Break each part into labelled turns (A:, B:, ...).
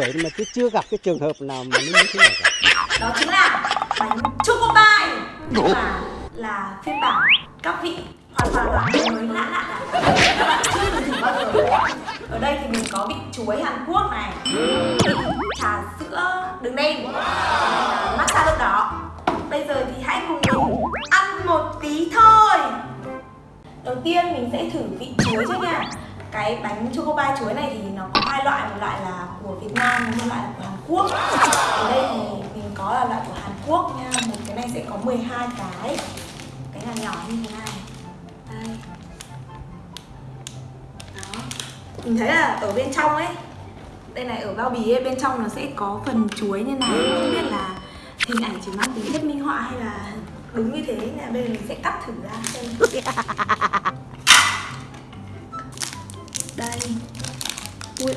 A: nay hơn 70 tuổi mà tôi chưa gặp cái trường hợp nào mà nó như thế này cả.
B: đó chính là bánh choco pie mà là phiên bản các vị hoàn toàn là mới lạ lạ các bạn chưa từng thử bao giờ. Ở đây thì mình có vị chuối Hàn Quốc này. Vị trà sữa đường đen matcha lúc đó. Bây giờ thì hãy cùng mình ăn một tí thôi. Đầu tiên mình sẽ thử vị chuối trước nha cái bánh choco pie chuối này thì nó có hai loại, một loại là của Việt Nam một loại là của Hàn Quốc. Ở đây thì mình có là loại của Hàn Quốc nha. Một cái này sẽ có 12 cái. Cái là nhỏ như thế này. Đây. Đó. Mình thấy là ở bên trong ấy, đây này, ở bao bì ấy, bên trong nó sẽ có phần chuối như này. Không biết là hình ảnh chỉ mang tính chất minh họa hay là đúng như thế. Nên là bây giờ mình sẽ cắt thử ra xem.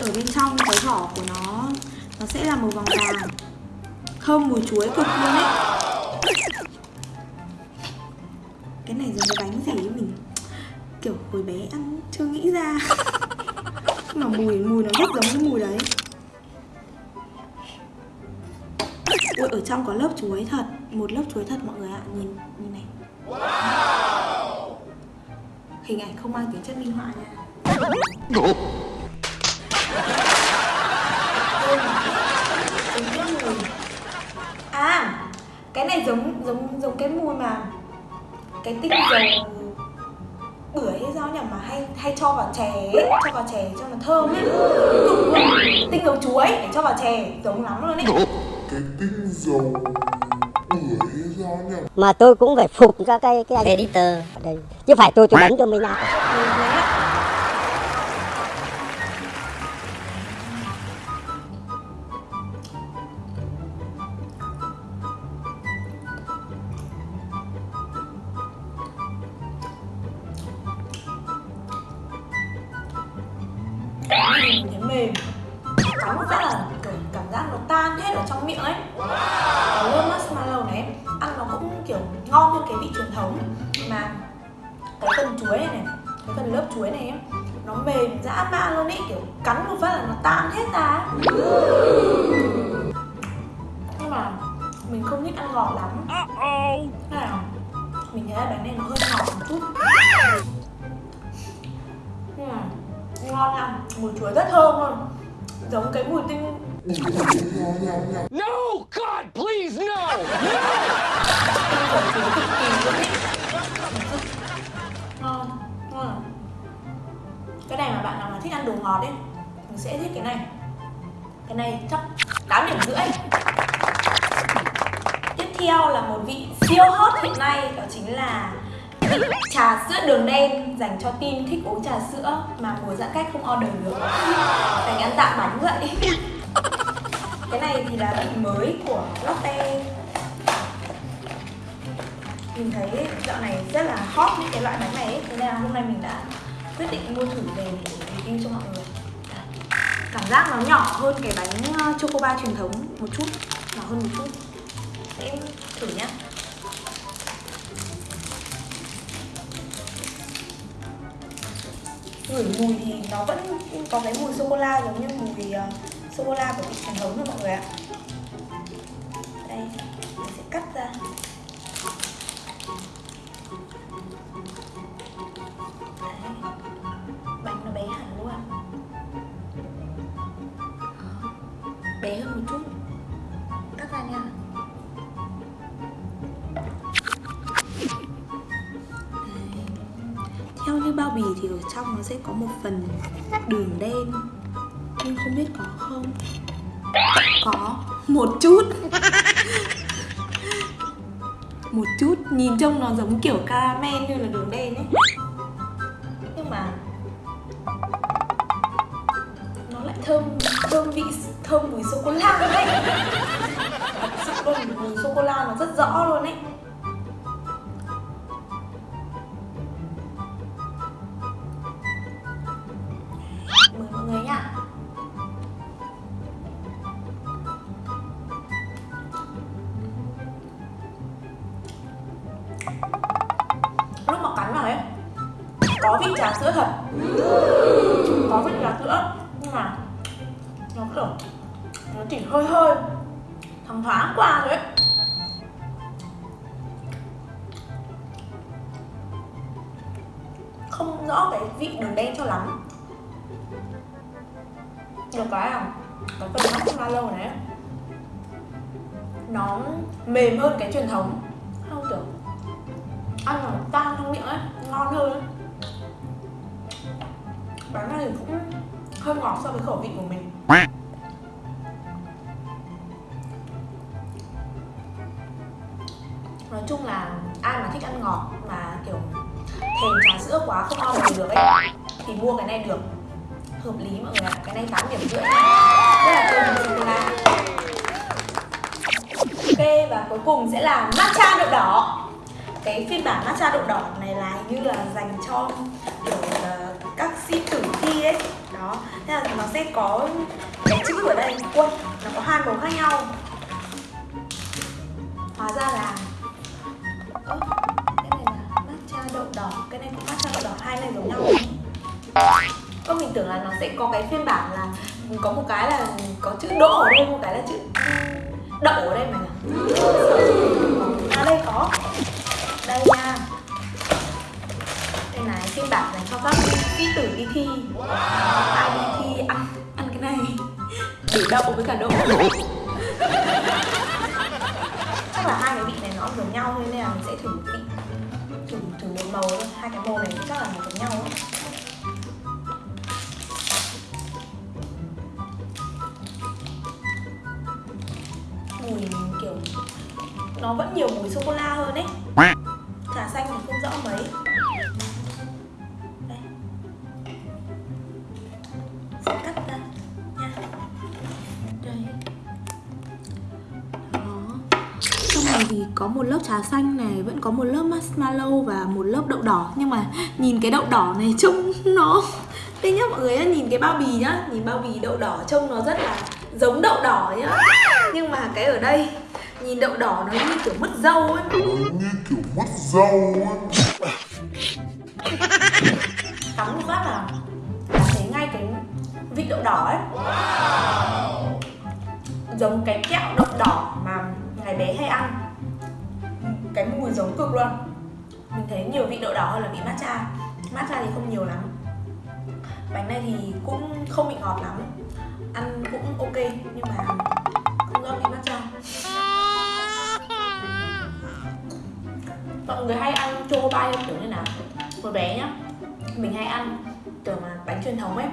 B: ở bên trong cái vỏ của nó nó sẽ là màu vàng vàng. Thơm mùi chuối cực luôn ấy. Cái này giống cái bánh gì mình? Kiểu hồi bé ăn chưa nghĩ ra. Mà mùi mùi nó rất giống cái mùi đấy. Ui ở trong có lớp chuối thật. Một lớp chuối thật mọi người ạ. Nhìn nhìn này. Hình ảnh không mang tính chất minh họa nha À Cái này giống giống cái mùi mà Cái tinh dầu Bưởi hay sao nhỉ? Mà hay hay cho vào chè ấy, Cho vào chè cho nó thơm ấy. Cực luôn. Tinh dầu chuối để cho vào chè Giống lắm luôn ấy.
C: Cái tinh dầu
A: Mà tôi cũng phải phục các cái cái
D: editor.
A: Ở đây. Chứ phải tôi tôi đánh cho mình nào.
B: Trong miệng ấy. Cái lớp marshmallow này ăn nó cũng kiểu ngon hơn cái vị truyền thống. Mà cái phần chuối này này cái phần lớp chuối này nó mềm dã man luôn ấy kiểu cắn một phát là nó tan hết ra nhưng mà mình không thích ăn ngọt lắm. Thế là mình thấy là bánh này nó hơi ngọt một chút. Nhưng mà ngon nha mùi chuối rất thơm luôn. Giống cái mùi tinh
E: No! God, please, no!
B: No! À? cái này mà bạn nào mà thích ăn đồ ngọt ấy mình sẽ thích cái này cái này chắc 8 điểm rưỡi tiếp theo là một vị siêu hot hiện nay đó chính là vị trà sữa đường đen dành cho team thích uống trà sữa mà mùa giãn cách không order được phải ăn tạm bánh vậy cái này thì là vị mới của Lotte. Mình thấy dạo này rất là hot những cái loại bánh này ấy. thế nên là hôm nay mình đã quyết định mua thử về để review cho mọi người. Cảm giác nó nhỏ hơn cái bánh ờ, chocoba truyền thống một chút. Nhỏ hơn một chút. Em thử nhá. Ngửi mùi thì nó vẫn có cái mùi sô cô la giống như mùi ờ, sô cô la của vị truyền thống thôi mọi người ạ đây, mình sẽ cắt ra Đấy. bánh nó bé hẳn luôn bé hơn một chút cắt ra nha Đấy. theo như bao bì thì ở trong nó sẽ có một phần đường đen em không biết có không? Có, một chút. Một chút, nhìn trông nó giống kiểu caramel như là đường đen ấy. Vị trà sữa thật. Có vị trà sữa, nhưng mà nó kiểu nó chỉ hơi hơi, thoáng thoáng qua thôi ấy. Không rõ cái vị đường đen cho lắm. Được cái là cái phần lâu này nó mềm hơn cái truyền thống. Không kiểu, ăn nó tan trong miệng ấy, ngon hơn ấy bánh này cũng hơi ngọt so với khẩu vị của mình. Nói chung là ai mà thích ăn ngọt mà, kiểu, thèm trà sữa quá, không ngon được ấy, thì mua cái này được. Hợp lý mọi người ạ, cái này 8 điểm rưỡi. Rất là thơm sô la ok, và cuối cùng sẽ là matcha đậu đỏ. Cái phiên bản matcha đậu đỏ này là hình như là dành cho đó. Nên là nó sẽ có cái chữ ở đây quân nó có hai màu khác nhau. Hóa ra là, ơ, cái này là matcha đậu đỏ, cái này cũng matcha đậu đỏ, hai này giống nhau. Ơ, mình tưởng là nó sẽ có cái phiên bản là có một cái là có chữ đỗ ở đây, một cái là chữ đậu ở đây mà à đây có. Đây nha. Đây này, phiên bản dành cho các sĩ tử đi thi. Ai đi thi ăn ăn cái này. Để đậu với cả đậu. Chắc là hai cái vị này nó giống nhau nên là mình sẽ thử một vị. Thử thử một màu thôi. Hai cái màu này chắc là nó giống nhau ấy. mùi kiểu, nó vẫn nhiều mùi sô cô la hơn ấy. Trà xanh thì không rõ mấy. Có một lớp trà xanh này vẫn có một lớp marshmallow và một lớp đậu đỏ. Nhưng mà nhìn cái đậu đỏ này trông nó đây nhá mọi người nhá nhìn cái bao bì nhá. Nhìn bao bì đậu đỏ trông nó rất là giống đậu đỏ nhá. Nhưng mà cái ở đây nhìn đậu đỏ nó như kiểu mất dâu ấy.
C: Như kiểu mất dâu ấy.
B: Cắn một phát là thấy ngay cái vị đậu đỏ ấy. Giống cái kẹo đậu đỏ mà ngày bé hay ăn cái mùi giống cực luôn. Mình thấy nhiều vị đậu đỏ hơn là vị matcha. Matcha thì không nhiều lắm. Bánh này thì cũng không bị ngọt lắm. Ăn cũng ok nhưng mà không ngon vị matcha. Mọi người hay ăn choco kiểu như nào? Hồi bé nhá mình hay ăn kiểu mà bánh truyền thống ấy.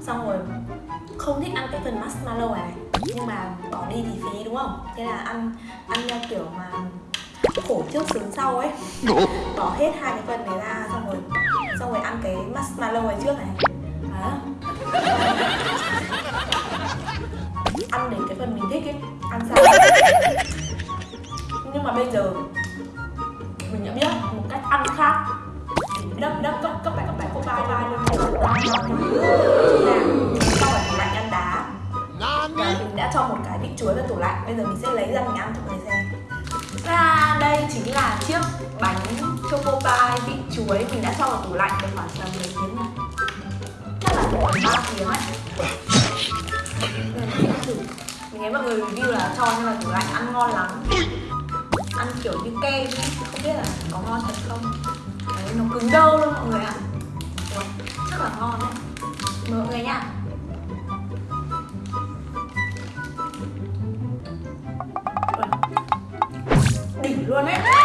B: Xong rồi không thích ăn cái phần marshmallow này, này. Nhưng mà bỏ đi thì phí đúng không? Thế là ăn ăn theo kiểu mà khổ trước sướng sau ấy. Bỏ hết hai cái phần này ra xong rồi xong rồi ăn cái marshmallow này trước này. Đó ăn đến cái phần mình thích ấy ăn sau nhưng mà bây giờ mình đã biết một cách ăn khác. Đất đất cấp cấp bài cấp bài cấp bài bài luôn là sau là tủ lạnh ăn đá. Và mình đã cho một cái vị chuối vào tủ lạnh bây giờ mình sẽ lấy ra mình ăn thử choco pie vị chuối mình đã cho vào tủ lạnh được khoảng tầm mấy tiếng này chắc là khoảng ba tiếng ấy mình sẽ thử. mình thấy mọi người review là cho nhưng mà tủ lạnh ăn ngon lắm. Ăn kiểu như kem ấy không biết là có ngon thật không? Đấy, nó cứng đơ luôn mọi người ạ. Ui, rất là ngon đấy. Mọi người nha. Đỉnh luôn đấy.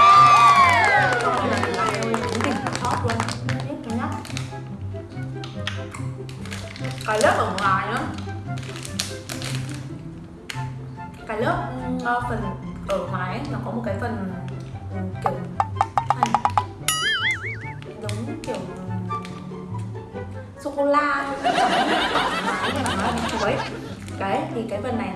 B: Cái lớp ở ngoài nữa cái lớp uh, phần ở ngoài ấy, nó có một cái phần um, kiểu này, giống kiểu sô cô la nhưng chuối đấy thì cái phần này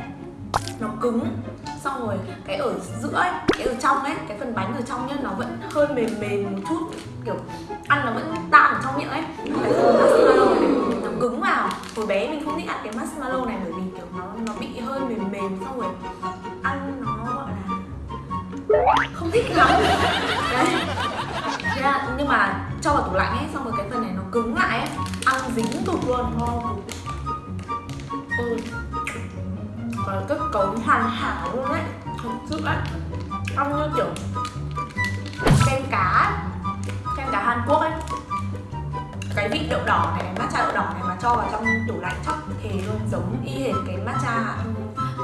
B: nó cứng xong rồi cái ở giữa ấy, cái ở trong ấy cái phần bánh ở trong nhá nó vẫn hơi mềm mềm một chút kiểu ăn nó vẫn tan ở trong miệng ấy cái phần marshmallow này nó cứng vào hồi bé mình không thích ăn cái marshmallow này bởi vì kiểu nó nó bị hơi mềm mềm xong rồi ăn nó gọi là không thích lắm. Đấy. Thế là, nhưng mà cho vào tủ lạnh ấy xong rồi cái phần này nó cứng lại ấy ăn dính tụt luôn ngon ừ. Có kết cấu hoàn hảo luôn đấy thực sự đấy ăn như kiểu kem cá kem cá Hàn Quốc ấy cái vị đậu đỏ này, matcha đậu đỏ này mà cho vào trong tủ lạnh chắc thì luôn giống y hệt cái matcha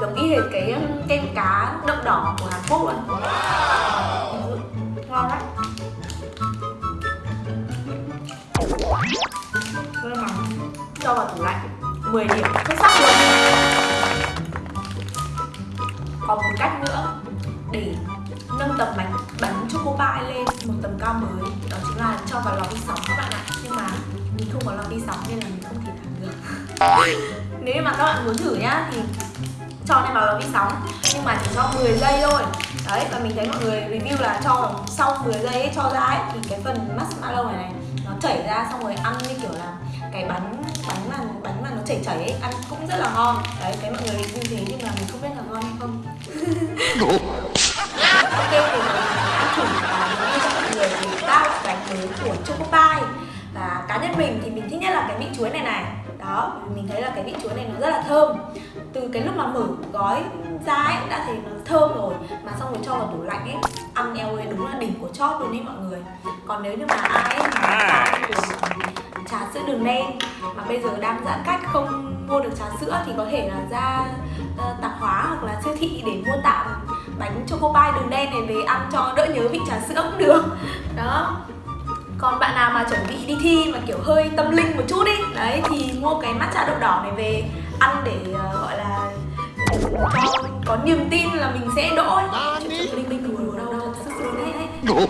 B: giống y hệt cái um, kem cá đậu đỏ của Hàn Quốc luôn. Ngon đấy. Mà cho vào tủ lạnh 10 điểm xuất sắc luôn còn một cách nữa để nâng tầm bánh cô choco lên một tầm cao mới. Đó chính là cho vào lò vi sóng các bạn ạ. Nhưng mà mình không có lò vi sóng nên là mình không thể làm được. Nếu như mà các bạn muốn thử nhá thì cho lên vào lò vi sóng. Nhưng mà chỉ cho 10 giây thôi. Đấy và mình thấy mọi người review là cho sau 10 giây ấy, cho ra ấy, thì cái phần marshmallow này này nó chảy ra xong rồi ăn như kiểu là cái bánh bánh mà bánh mà nó chảy chảy ấy ăn cũng rất là ngon. Đấy cái mọi người review thế nhưng mà mình không biết là ngon hay không. Ok thì ba loại bánh mới của choco pie và cá nhân mình thì mình thích nhất là cái vị chuối này này. Đó mình thấy là cái vị chuối này nó rất là thơm. Từ cái lúc mà mở gói ra ấy đã thấy nó thơm rồi. Mà xong rồi cho vào tủ lạnh ấy ăn eo ơi đúng là đỉnh của chóp luôn đấy mọi người. Còn nếu như mà ai mà fan của trà sữa đường đen mà bây giờ đang giãn cách không mua được trà sữa thì có thể là ra uh, tạp hóa hoặc là siêu thị để mua tạm bánh choco pie đường đen này về ăn cho đỡ nhớ vị trà sữa cũng được. Đó. Còn bạn nào mà chuẩn bị đi thi mà kiểu hơi tâm linh một chút ý đấy thì mua cái matcha đậu đỏ này về ăn để uh, gọi là cho có niềm tin là mình sẽ đỗ ấy. Chuyện linh đùa đâu đâu thật sự luôn đấy.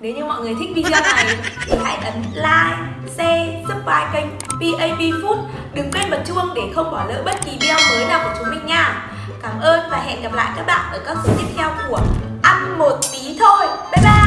B: Nếu như mọi người thích video này thì hãy ấn like, share, subscribe kênh PAP Food. Đừng quên bật chuông để không bỏ lỡ bất kỳ video mới nào của chúng mình nha Cảm ơn và hẹn gặp lại các bạn ở các số tiếp theo của Ăn một tí thôi. Bye bye!